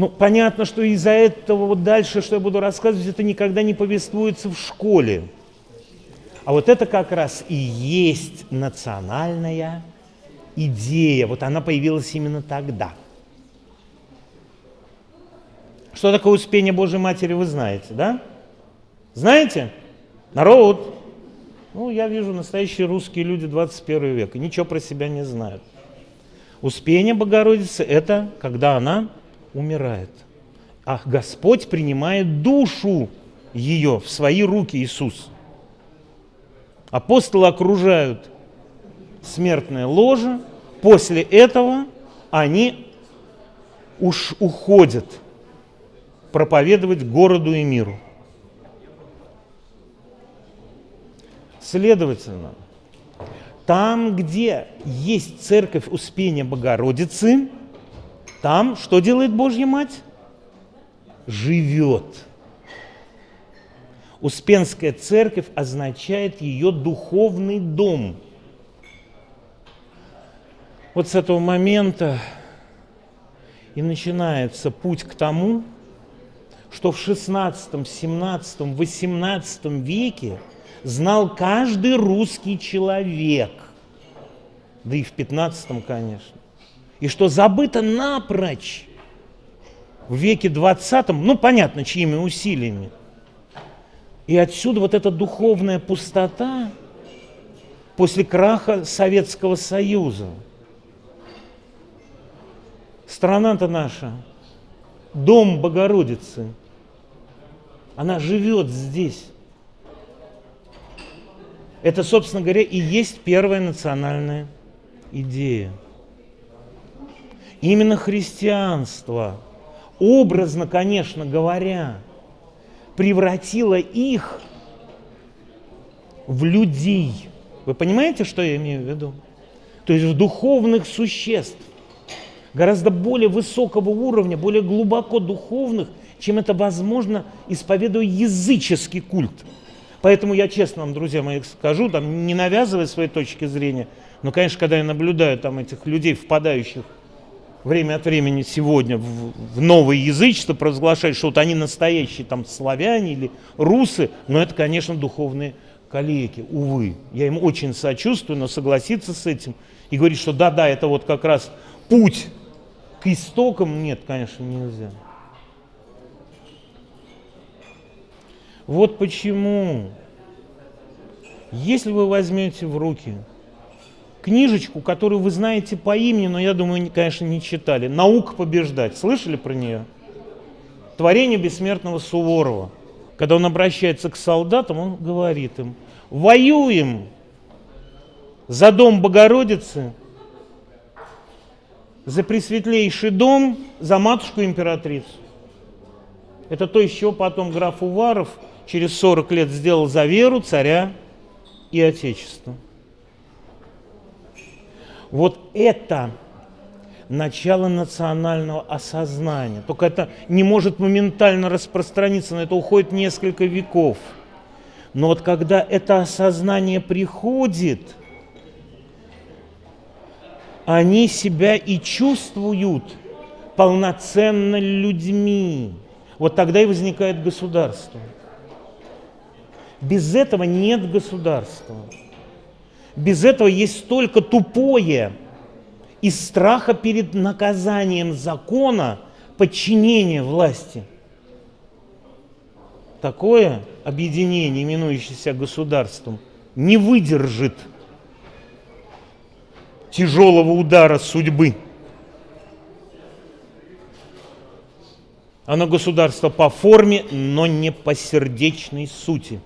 Ну, понятно, что из-за этого вот дальше, что я буду рассказывать, это никогда не повествуется в школе. А вот это как раз и есть национальная идея. Вот она появилась именно тогда. Что такое успение Божьей Матери, вы знаете, да? Знаете? Народ. Ну, я вижу настоящие русские люди 21 века. Ничего про себя не знают. Успение Богородицы – это когда она умирает. А Господь принимает душу ее в свои руки, Иисус. Апостолы окружают смертное ложе. После этого они уж уходят проповедовать городу и миру. Следовательно, там, где есть церковь Успения Богородицы, там что делает Божья Мать? Живет. Успенская церковь означает ее духовный дом. Вот с этого момента и начинается путь к тому, что в 16, 17, 18 веке знал каждый русский человек, да и в 15, конечно, и что забыто напрочь в веке 20, ну понятно, чьими усилиями. И отсюда вот эта духовная пустота после краха Советского Союза. Страна-то наша, дом Богородицы, она живет здесь. Это, собственно говоря, и есть первая национальная идея. Именно христианство, образно, конечно говоря, превратило их в людей. Вы понимаете, что я имею в виду? То есть в духовных существ, гораздо более высокого уровня, более глубоко духовных, чем это возможно, исповедуя языческий культ. Поэтому я честно вам, друзья мои, скажу, там, не навязывая своей точки зрения, но, конечно, когда я наблюдаю там этих людей, впадающих время от времени сегодня в, в новое язычество, провозглашать, что вот они настоящие там славяне или русы, но это, конечно, духовные калеки, увы. Я им очень сочувствую, но согласиться с этим и говорить, что да-да, это вот как раз путь к истокам, нет, конечно, нельзя. Вот почему, если вы возьмете в руки книжечку, которую вы знаете по имени, но я думаю, конечно, не читали, «Наука побеждать», слышали про нее? Творение бессмертного Суворова. Когда он обращается к солдатам, он говорит им, воюем за дом Богородицы, за пресветлейший дом, за матушку-императрицу. Это то, чего потом граф Уваров – через 40 лет сделал за веру царя и отечество. Вот это начало национального осознания. Только это не может моментально распространиться, на это уходит несколько веков. Но вот когда это осознание приходит, они себя и чувствуют полноценно людьми. Вот тогда и возникает государство. Без этого нет государства. Без этого есть только тупое из страха перед наказанием закона подчинение власти. Такое объединение, именующееся государством, не выдержит тяжелого удара судьбы. Оно государство по форме, но не по сердечной сути.